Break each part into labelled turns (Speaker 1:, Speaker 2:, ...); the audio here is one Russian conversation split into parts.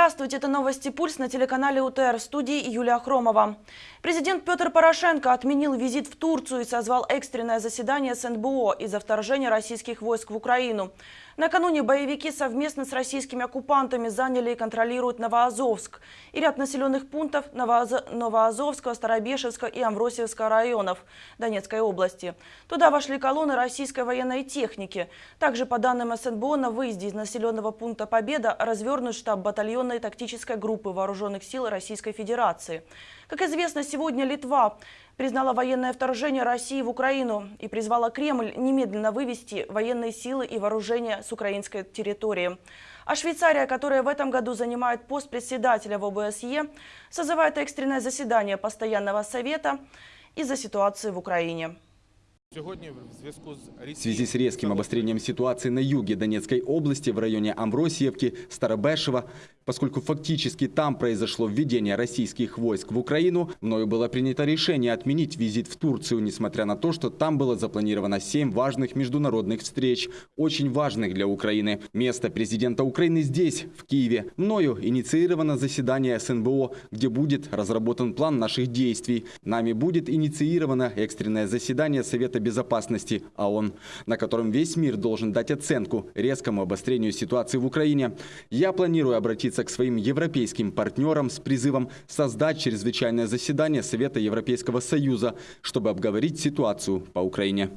Speaker 1: Здравствуйте, это новости «Пульс» на телеканале УТР в студии Юлия Хромова. Президент Петр Порошенко отменил визит в Турцию и созвал экстренное заседание СНБО из-за вторжения российских войск в Украину. Накануне боевики совместно с российскими оккупантами заняли и контролируют Новоазовск и ряд населенных пунктов Новоазовского, Старобешевского и Амвросиевского районов Донецкой области. Туда вошли колонны российской военной техники. Также, по данным СНБО, на выезде из населенного пункта Победа развернут штаб батальонной тактической группы Вооруженных сил Российской Федерации. Как известно, сегодня Литва признала военное вторжение России в Украину и призвала Кремль немедленно вывести военные силы и вооружения с украинской территории. А Швейцария, которая в этом году занимает пост председателя в ОБСЕ, созывает экстренное заседание Постоянного совета из-за ситуации в Украине.
Speaker 2: В связи с резким обострением ситуации на юге Донецкой области в районе Амвросиевки, Старобешева, поскольку фактически там произошло введение российских войск в Украину, мною было принято решение отменить визит в Турцию, несмотря на то, что там было запланировано семь важных международных встреч, очень важных для Украины. Место президента Украины здесь, в Киеве. Мною инициировано заседание СНБО, где будет разработан план наших действий. Нами будет инициировано экстренное заседание Совета безопасности ООН, на котором весь мир должен дать оценку резкому обострению ситуации в Украине. Я планирую обратиться к своим европейским партнерам с призывом создать чрезвычайное заседание Совета Европейского Союза, чтобы обговорить ситуацию по Украине.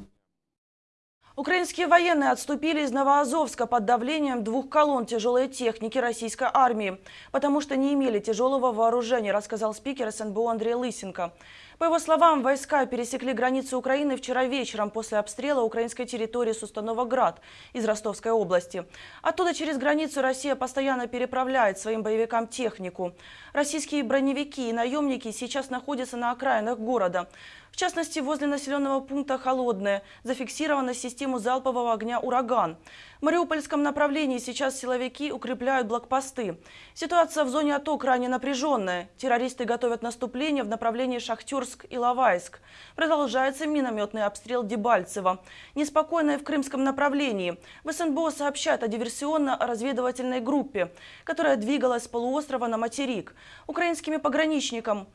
Speaker 1: Украинские военные отступили из Новоазовска под давлением двух колонн тяжелой техники российской армии, потому что не имели тяжелого вооружения, рассказал спикер СНБО Андрей Лысенко. По его словам, войска пересекли границу Украины вчера вечером после обстрела украинской территории с установок «Град» из Ростовской области. Оттуда через границу Россия постоянно переправляет своим боевикам технику. Российские броневики и наемники сейчас находятся на окраинах города. В частности, возле населенного пункта Холодное зафиксирована систему залпового огня «Ураган». В Мариупольском направлении сейчас силовики укрепляют блокпосты. Ситуация в зоне АТО крайне напряженная. Террористы готовят наступление в направлении Шахтерск и Лавайск. Продолжается минометный обстрел Дебальцева. Неспокойное в крымском направлении. В СНБО сообщают о диверсионно-разведывательной группе, которая двигалась с полуострова на материк. Украинскими пограничникам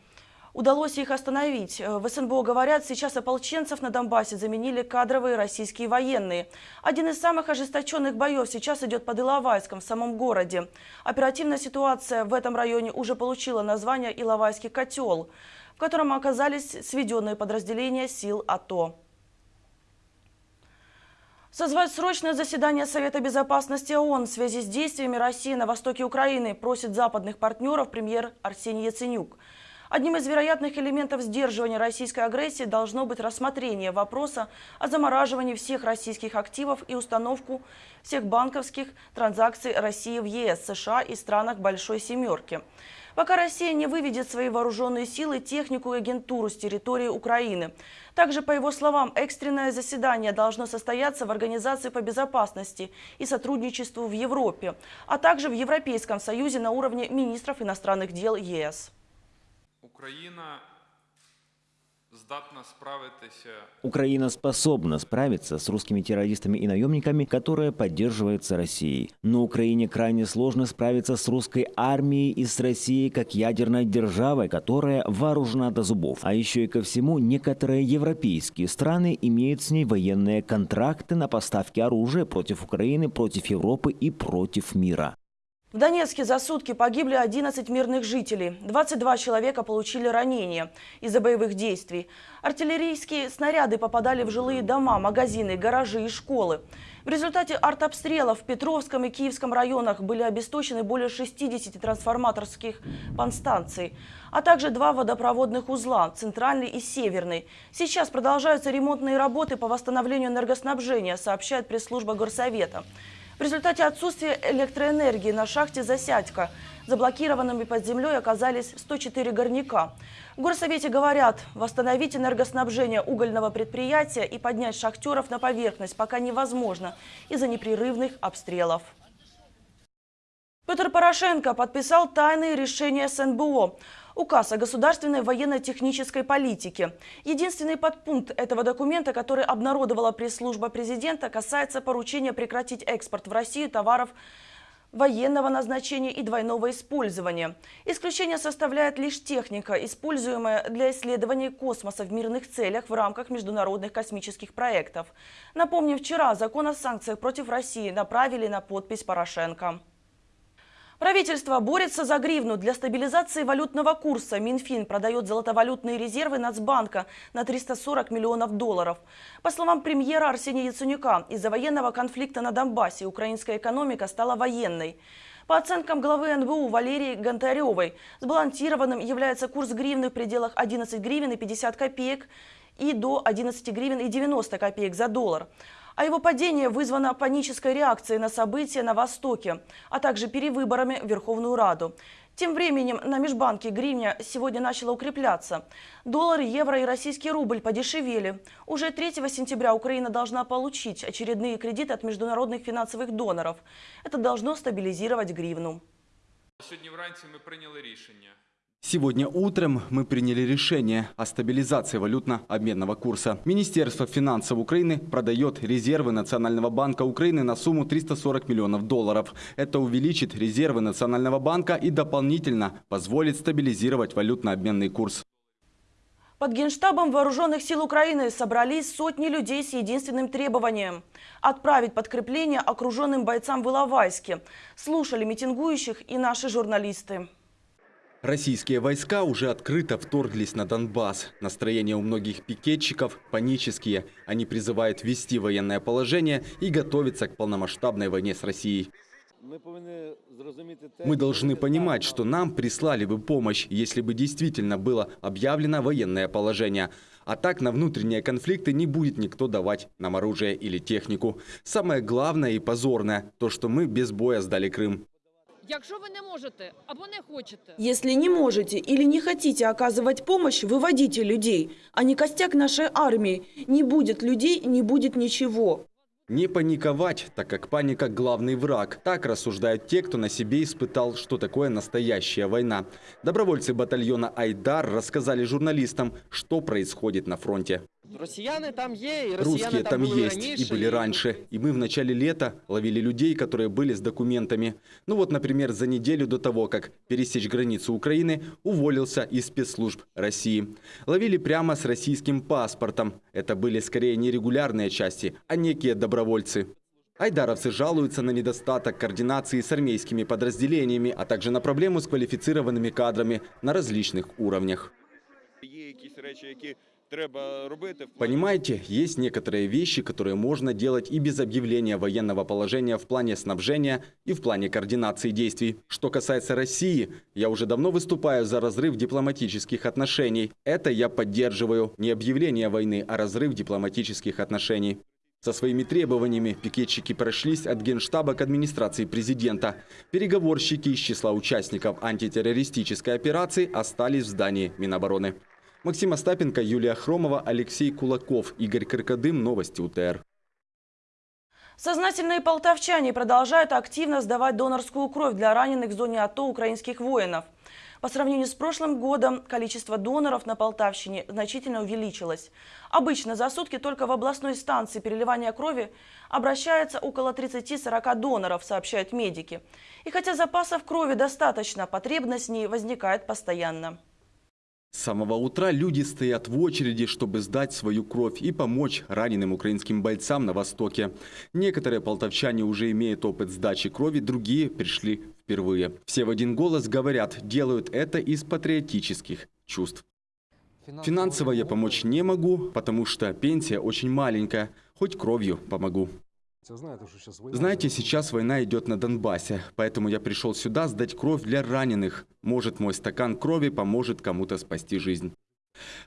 Speaker 1: Удалось их остановить. Э, в СНБО говорят, сейчас ополченцев на Донбассе заменили кадровые российские военные. Один из самых ожесточенных боев сейчас идет под Иловайском, в самом городе. Оперативная ситуация в этом районе уже получила название «Иловайский котел», в котором оказались сведенные подразделения сил АТО. Созвать срочное заседание Совета безопасности ООН в связи с действиями России на востоке Украины просит западных партнеров премьер Арсений Яценюк. Одним из вероятных элементов сдерживания российской агрессии должно быть рассмотрение вопроса о замораживании всех российских активов и установку всех банковских транзакций России в ЕС, США и странах Большой Семерки. Пока Россия не выведет свои вооруженные силы, технику и агентуру с территории Украины. Также, по его словам, экстренное заседание должно состояться в Организации по безопасности и сотрудничеству в Европе, а также в Европейском Союзе на уровне министров иностранных дел ЕС.
Speaker 3: Украина
Speaker 4: Украина способна справиться с русскими террористами и наемниками, которые поддерживаются Россией. Но Украине крайне сложно справиться с русской армией и с Россией как ядерной державой, которая вооружена до зубов. А еще и ко всему, некоторые европейские страны имеют с ней военные контракты на поставки оружия против Украины, против Европы и против мира.
Speaker 1: В Донецке за сутки погибли 11 мирных жителей. 22 человека получили ранения из-за боевых действий. Артиллерийские снаряды попадали в жилые дома, магазины, гаражи и школы. В результате артобстрелов в Петровском и Киевском районах были обесточены более 60 трансформаторских подстанций, а также два водопроводных узла – центральный и северный. Сейчас продолжаются ремонтные работы по восстановлению энергоснабжения, сообщает пресс-служба Горсовета. В результате отсутствия электроэнергии на шахте «Засядька» заблокированными под землей оказались 104 горняка. В горсовете говорят, восстановить энергоснабжение угольного предприятия и поднять шахтеров на поверхность пока невозможно из-за непрерывных обстрелов. Петр Порошенко подписал тайные решения СНБО. Указ о государственной военно-технической политике. Единственный подпункт этого документа, который обнародовала пресс-служба президента, касается поручения прекратить экспорт в Россию товаров военного назначения и двойного использования. Исключение составляет лишь техника, используемая для исследования космоса в мирных целях в рамках международных космических проектов. Напомним, вчера закон о санкциях против России направили на подпись Порошенко. Правительство борется за гривну. Для стабилизации валютного курса Минфин продает золотовалютные резервы Нацбанка на 340 миллионов долларов. По словам премьера Арсения Яценюка, из-за военного конфликта на Донбассе украинская экономика стала военной. По оценкам главы НБУ Валерии Гонтаревой, сбалансированным является курс гривны в пределах 11 гривен и 50 копеек и до 11 гривен и 90 копеек за доллар а его падение вызвано панической реакцией на события на Востоке, а также перевыборами в Верховную Раду. Тем временем на межбанке гривня сегодня начала укрепляться. Доллар, евро и российский рубль подешевели. Уже 3 сентября Украина должна получить очередные кредиты от международных финансовых доноров. Это должно стабилизировать гривну.
Speaker 3: Сьогодні вранці ми прийняли рішення.
Speaker 2: Сегодня утром мы приняли решение о стабилизации валютно-обменного курса. Министерство финансов Украины продает резервы Национального банка Украины на сумму 340 миллионов долларов. Это увеличит резервы Национального банка и дополнительно позволит стабилизировать валютно-обменный курс.
Speaker 1: Под Генштабом Вооруженных сил Украины собрались сотни людей с единственным требованием – отправить подкрепление окруженным бойцам в Иловайске. Слушали митингующих и наши журналисты.
Speaker 2: Российские войска уже открыто вторглись на Донбасс. Настроения у многих пикетчиков панические. Они призывают ввести военное положение и готовиться к полномасштабной войне с Россией. Мы должны понимать, что нам прислали бы помощь, если бы действительно было объявлено военное положение. А так на внутренние конфликты не будет никто давать нам оружие или технику. Самое главное и позорное – то, что мы без боя сдали Крым.
Speaker 5: Якщо ви не можете або не хочете,
Speaker 1: Если не можете или не хотите оказывать помощь, выводите людей. А не костяк нашей армии. Не будет людей, не будет ничего.
Speaker 2: Не паниковать, так как паника – главный враг. Так рассуждают те, кто на себе испытал, что такое настоящая война. Добровольцы батальона «Айдар» рассказали журналистам, что происходит на фронте.
Speaker 6: Росіяни там є, і росіяни
Speaker 2: Русские там
Speaker 6: були
Speaker 2: есть
Speaker 6: раніше,
Speaker 2: и были раньше. И мы в начале лета ловили людей, которые были с документами. Ну вот, например, за неделю до того, как пересечь границу Украины, уволился из спецслужб России. Ловили прямо с российским паспортом. Это были скорее не регулярные части, а некие добровольцы. Айдаровцы жалуются на недостаток координации с армейскими подразделениями, а также на проблему с квалифицированными кадрами на различных уровнях.
Speaker 7: Є якісь речі, які треба робити. в плані
Speaker 2: Понимаете, есть некоторые вещи, которые можно делать и без объявления военного положения в плане снабжения и в плане координации действий. Что касается России, я уже давно выступаю за разрыв дипломатических отношений. Это я поддерживаю. Не объявление войны, а разрыв дипломатических отношений. Со своими требованиями пикетчики прошлись от Генштаба к администрации президента. Переговорщики из числа участников антитеррористической операции остались в здании Минобороны. Максим Остапенко, Юлия Хромова, Алексей Кулаков, Игорь Крокодым. Новости УТР.
Speaker 1: Сознательные полтавчане продолжают активно сдавать донорскую кровь для раненых в зоне АТО украинских воинов. По сравнению с прошлым годом количество доноров на Полтавщине значительно увеличилось. Обычно за сутки только в областной станции переливания крови обращается около 30-40 доноров, сообщают медики. И хотя запасов крови достаточно, потребность в ней возникает постоянно.
Speaker 2: С самого утра люди стоят в очереди, чтобы сдать свою кровь и помочь раненым украинским бойцам на Востоке. Некоторые полтавчане уже имеют опыт сдачи крови, другие пришли впервые. Все в один голос говорят, делают это из патриотических чувств. Финансово я помочь не могу, потому что пенсия очень маленькая. Хоть кровью помогу. Знаете, сейчас война идет на Донбассе, поэтому я пришел сюда сдать кровь для раненых. Может, мой стакан крови поможет кому-то спасти жизнь.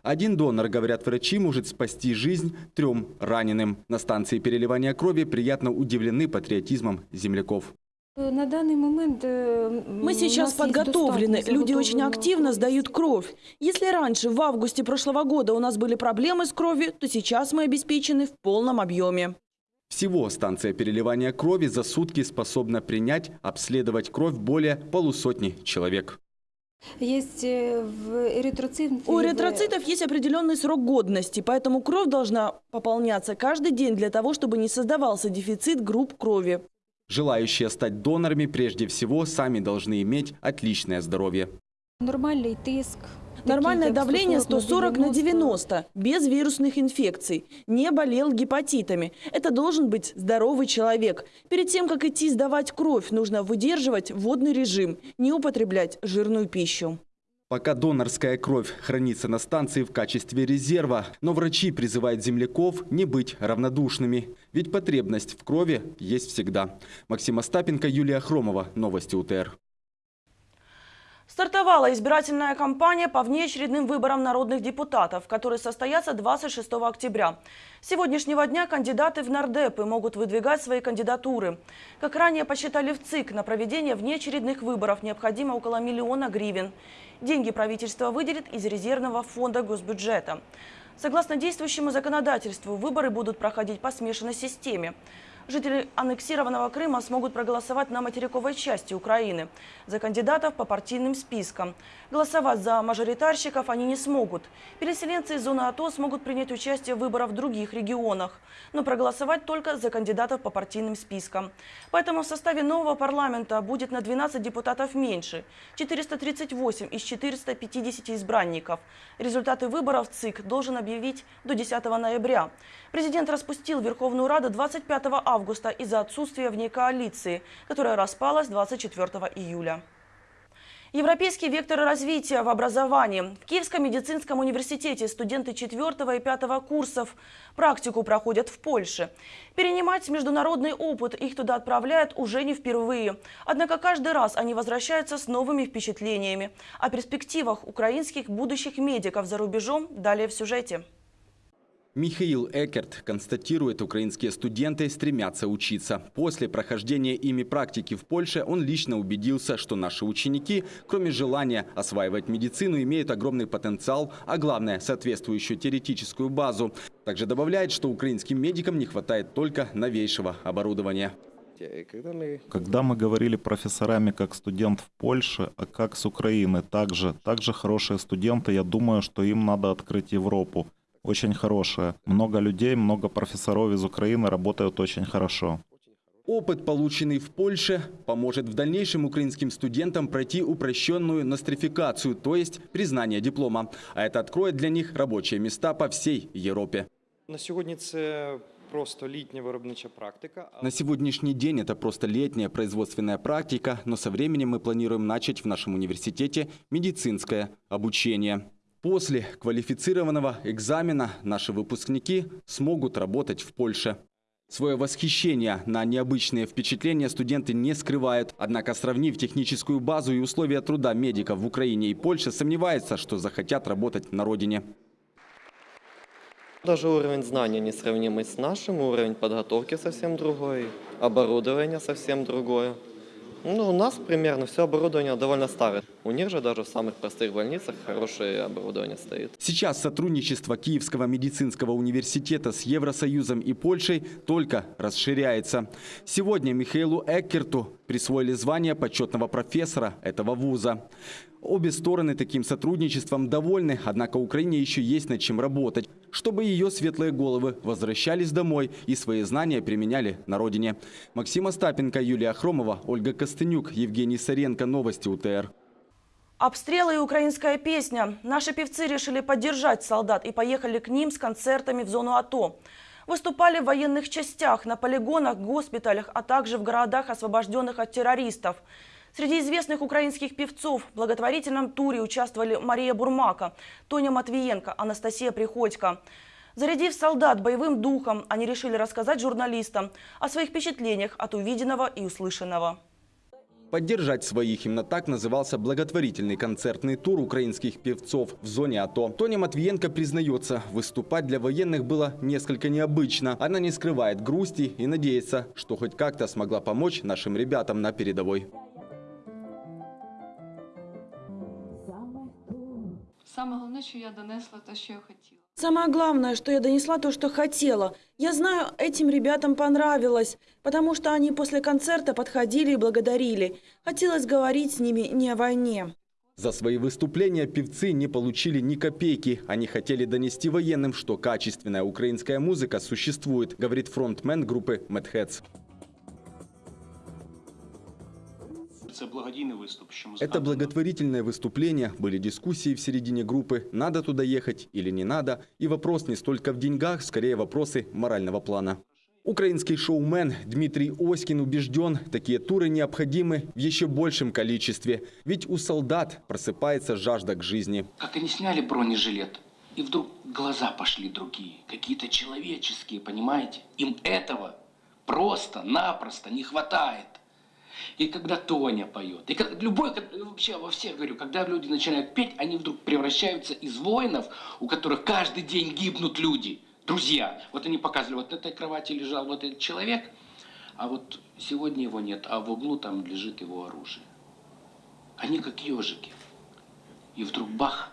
Speaker 2: Один донор, говорят врачи, может спасти жизнь трем раненым. На станции переливания крови приятно удивлены патриотизмом земляков.
Speaker 8: На данный момент э,
Speaker 1: Мы сейчас подготовлены, люди очень активно сдают кровь. Если раньше, в августе прошлого года, у нас были проблемы с кровью, то сейчас мы обеспечены в полном объеме.
Speaker 2: Всего станция переливания крови за сутки способна принять, обследовать кровь более полусотни человек.
Speaker 8: Есть э, в эритроцит...
Speaker 1: У эритроцитов есть определенный срок годности, поэтому кровь должна пополняться каждый день для того, чтобы не создавался дефицит групп крови.
Speaker 2: Желающие стать донорами прежде всего сами должны иметь отличное здоровье.
Speaker 8: Нормальний тиск.
Speaker 1: Нормальное давление 140 на
Speaker 8: 90.
Speaker 1: 90, без вирусных инфекций, не болел гепатитами. Это должен быть здоровый человек. Перед тем, как идти сдавать кровь, нужно выдерживать водный режим, не употреблять жирную пищу.
Speaker 2: Пока донорская кровь хранится на станции в качестве резерва, но врачи призывают земляков не быть равнодушными. Ведь потребность в крови есть всегда. Максим Остапенко, Юлия Хромова. Новости УТР.
Speaker 1: Стартовала избирательная кампания по внеочередным выборам народных депутатов, которые состоятся 26 октября. С сегодняшнего дня кандидаты в нардепы могут выдвигать свои кандидатуры. Как ранее посчитали в ЦИК, на проведение внеочередных выборов необходимо около миллиона гривен. Деньги правительство выделит из резервного фонда госбюджета. Согласно действующему законодательству, выборы будут проходить по смешанной системе. Жители аннексированного Крыма смогут проголосовать на материковой части Украины за кандидатов по партийным спискам. Голосовать за мажоритарщиков они не смогут. Переселенцы из зоны АТО смогут принять участие в выборах в других регионах, но проголосовать только за кандидатов по партийным спискам. Поэтому в составе нового парламента будет на 12 депутатов меньше – 438 из 450 избранников. Результаты выборов ЦИК должен объявить до 10 ноября. Президент распустил Верховную Раду 25 августа из-за отсутствия в ней коалиции, которая распалась 24 июля. Европейский вектор развития в образовании. В Киевском медицинском университете студенты 4 и 5 курсов практику проходят в Польше. Перенимать международный опыт их туда отправляют уже не впервые. Однако каждый раз они возвращаются с новыми впечатлениями. О перспективах украинских будущих медиков за рубежом далее в сюжете.
Speaker 2: Михаил Экерт констатирует, украинские студенты стремятся учиться. После прохождения ими практики в Польше он лично убедился, что наши ученики, кроме желания осваивать медицину, имеют огромный потенциал, а главное – соответствующую теоретическую базу. Также добавляет, что украинским медикам не хватает только новейшего оборудования.
Speaker 9: Когда мы говорили профессорами как студент в Польше, а как с Украины, также, также хорошие студенты, я думаю, что им надо открыть Европу. Очень хорошая. Много людей, много профессоров из Украины работают очень хорошо.
Speaker 2: Опыт, полученный в Польше, поможет в дальнейшем украинским студентам пройти упрощенную нострификацию, то есть признание диплома. А это откроет для них рабочие места по всей Европе.
Speaker 6: На сьогодні це просто літня виробнича практика. але-
Speaker 2: На сегодняшний день это просто летняя производственная практика, но со временем мы планируем начать в нашем университете медицинское обучение. После квалифицированного экзамена наши выпускники смогут работать в Польше. Свое восхищение на необычные впечатления студенты не скрывают. Однако, сравнив техническую базу и условия труда медиков в Украине и Польше, сомневается, что захотят работать на родине.
Speaker 10: Даже уровень знания несравнимый с нашим, уровень подготовки совсем другой, оборудование совсем другое. Ну, у нас примерно все оборудование довольно старое. У них же даже в самых простых больницах хорошее оборудование стоит.
Speaker 2: Сейчас сотрудничество Киевского медицинского университета с Евросоюзом и Польшей только расширяется. Сегодня Михаилу Эккерту присвоили звание почетного профессора этого вуза. Обе стороны таким сотрудничеством довольны, однако Украине еще есть над чем работать, чтобы ее светлые головы возвращались домой и свои знания применяли на родине. Максим Остапенко, Юлия Хромова, Ольга Костынюк, Евгений Саренко. Новости УТР.
Speaker 1: Обстрелы и украинская песня. Наши певцы решили поддержать солдат и поехали к ним с концертами в зону АТО. Выступали в военных частях, на полигонах, госпиталях, а также в городах, освобожденных от террористов. Среди известных украинских певцов в благотворительном туре участвовали Мария Бурмака, Тоня Матвиенко, Анастасия Приходько. Зарядив солдат боевым духом, они решили рассказать журналистам о своих впечатлениях от увиденного и услышанного.
Speaker 2: Поддержать своих именно так назывался благотворительный концертный тур украинских певцов в зоне АТО. Тоня Матвиенко признается, выступать для военных было несколько необычно. Она не скрывает грусти и надеется, что хоть как-то смогла помочь нашим ребятам на передовой.
Speaker 11: Саме головне, що я донесла те, що я хотіла.
Speaker 1: Самое главное, что я донесла то, что хотела. Я знаю, этим ребятам понравилось, потому что они после концерта подходили и благодарили. Хотелось говорить с ними не о войне.
Speaker 2: За свои выступления певцы не получили ни копейки. Они хотели донести военным, что качественная украинская музыка существует, говорит фронтмен группы Mad Это благотворительное выступление, были дискуссии в середине группы, надо туда ехать или не надо. И вопрос не столько в деньгах, скорее вопросы морального плана. Украинский шоумен Дмитрий Оськин убежден, такие туры необходимы в еще большем количестве. Ведь у солдат просыпается жажда к жизни.
Speaker 12: Как они сняли бронежилет, и вдруг глаза пошли другие, какие-то человеческие, понимаете? Им этого просто-напросто не хватает. И когда Тоня поет, и как, любой, как- вообще во всех говорю, когда люди начинают петь, они вдруг превращаются из воинов, у которых каждый день гибнут люди, друзья. Вот они показывали, вот на этой кровати лежал вот этот человек, а вот сегодня его нет, а в углу там лежит его оружие. Они как ежики. И вдруг бах,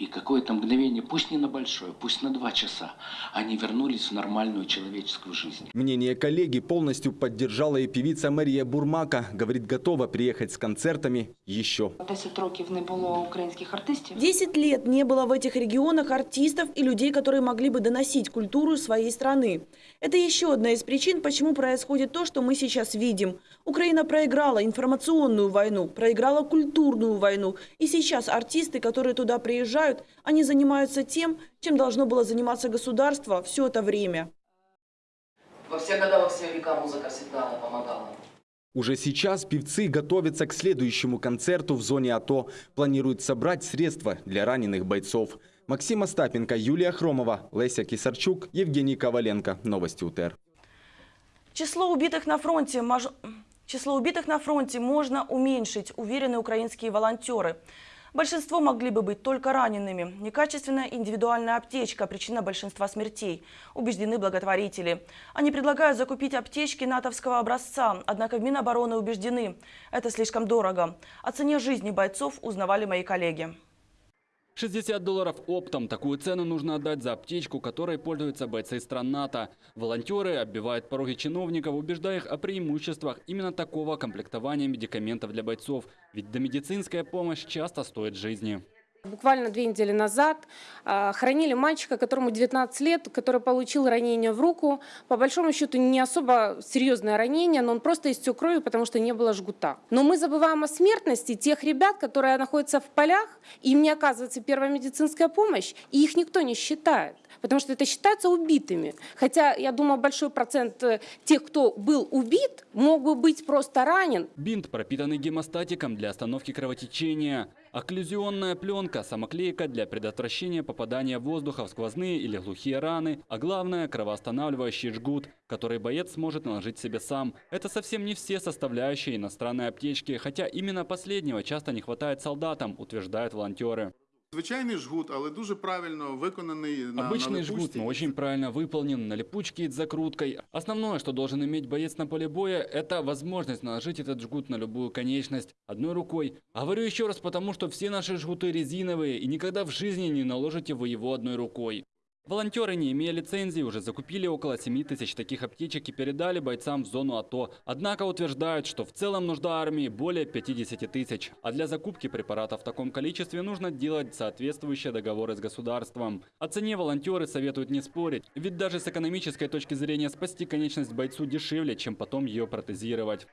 Speaker 12: и какое-то мгновение, пусть не на большое, пусть на два часа, они вернулись в нормальную человеческую жизнь.
Speaker 2: Мнение коллеги полностью поддержала и певица Мария Бурмака. Говорит, готова приехать с концертами еще.
Speaker 11: 10 років не було українських артистів.
Speaker 1: 10 лет не было в этих регионах артистов и людей, которые могли бы доносить культуру своей страны. Это еще одна из причин, почему происходит то, что мы сейчас видим. Украина проиграла информационную войну, проиграла культурную войну. И сейчас артисты, которые туда приезжают, они занимаются тем, чем должно было заниматься государство все это время.
Speaker 12: Во все года, во все века музыка всегда помогала.
Speaker 2: Уже сейчас певцы готовятся к следующему концерту в зоне АТО. Планируют собрать средства для раненых бойцов. Максим Остапенко, Юлия Хромова, Леся Кисарчук, Евгений Коваленко. Новости УТР.
Speaker 1: Число убитых на фронте, мож- Число убитых на фронте можно уменьшить, уверены украинские волонтеры. Большинство могли бы быть только ранеными. Некачественная индивидуальная аптечка – причина большинства смертей, убеждены благотворители. Они предлагают закупить аптечки натовского образца, однако в Минобороны убеждены – это слишком дорого. О цене жизни бойцов узнавали мои коллеги.
Speaker 13: 60 долларов оптом. Такую цену нужно отдать за аптечку, которой пользуются бойцы стран НАТО. Волонтеры оббивают пороги чиновников, убеждая их о преимуществах именно такого комплектования медикаментов для бойцов. Ведь домедицинская помощь часто стоит жизни.
Speaker 14: Буквально две недели назад а, хоронили мальчика, которому 19 лет, который получил ранение в руку. По большому счету не особо серьезное ранение, но он просто истек кровью, потому что не было жгута. Но мы забываем о смертности тех ребят, которые находятся в полях, им не оказывается первая медицинская помощь, и их никто не считает. Потому что это считается убитыми. Хотя, я думаю, большой процент э, тех, кто был убит, мог бы быть просто ранен.
Speaker 13: Бинт, пропитанный гемостатиком для остановки кровотечения. Окклюзионная пленка, самоклейка для предотвращения попадания воздуха в сквозные или глухие раны. А главное, кровоостанавливающий жгут, который боец сможет наложить себе сам. Это совсем не все составляющие иностранной аптечки, хотя именно последнего часто не хватает солдатам, утверждают волонтеры.
Speaker 15: Звичайний жгут, але дуже правильно виконаний на
Speaker 13: Обычный
Speaker 15: на
Speaker 13: жгут, но очень правильно выполнен, на липучке и с закруткой. Основное, что должен иметь боец на поле боя, это возможность наложить этот жгут на любую конечность одной рукой. Говорю еще раз, потому что все наши жгуты резиновые, и никогда в жизни не наложите вы его одной рукой. Волонтеры, не имея лицензии, уже закупили около 7 тысяч таких аптечек и передали бойцам в зону АТО. Однако утверждают, что в целом нужда армии более 50 тысяч. А для закупки препаратов в таком количестве нужно делать соответствующие договоры с государством. О цене волонтеры советуют не спорить, ведь даже с экономической точки зрения спасти конечность бойцу дешевле, чем потом ее протезировать.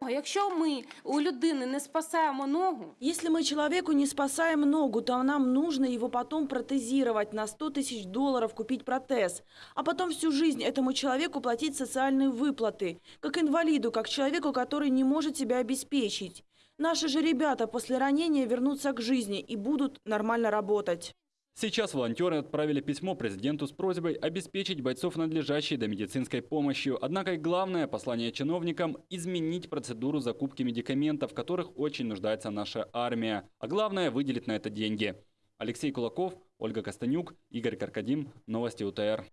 Speaker 14: А Якщо ми у людини не спасаємо ногу,
Speaker 1: Если мы человеку не спасаем ногу, то нам нужно его потом протезировать на 100 тысяч долларов, купить протез. А потом всю жизнь этому человеку платить социальные выплаты. Как инвалиду, как человеку, который не может себя обеспечить. Наши же ребята после ранения вернутся к жизни и будут нормально работать.
Speaker 13: Сейчас волонтеры отправили письмо президенту с просьбой обеспечить бойцов надлежащей до медицинской помощью. Однако и главное послание чиновникам – изменить процедуру закупки медикаментов, в которых очень нуждается наша армия. А главное – выделить на это деньги. Алексей Кулаков, Ольга Костанюк, Игорь Каркадим. Новости УТР.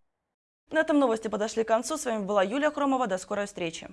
Speaker 1: На этом новости подошли к концу. С вами была Юлия Хромова. До скорой встречи.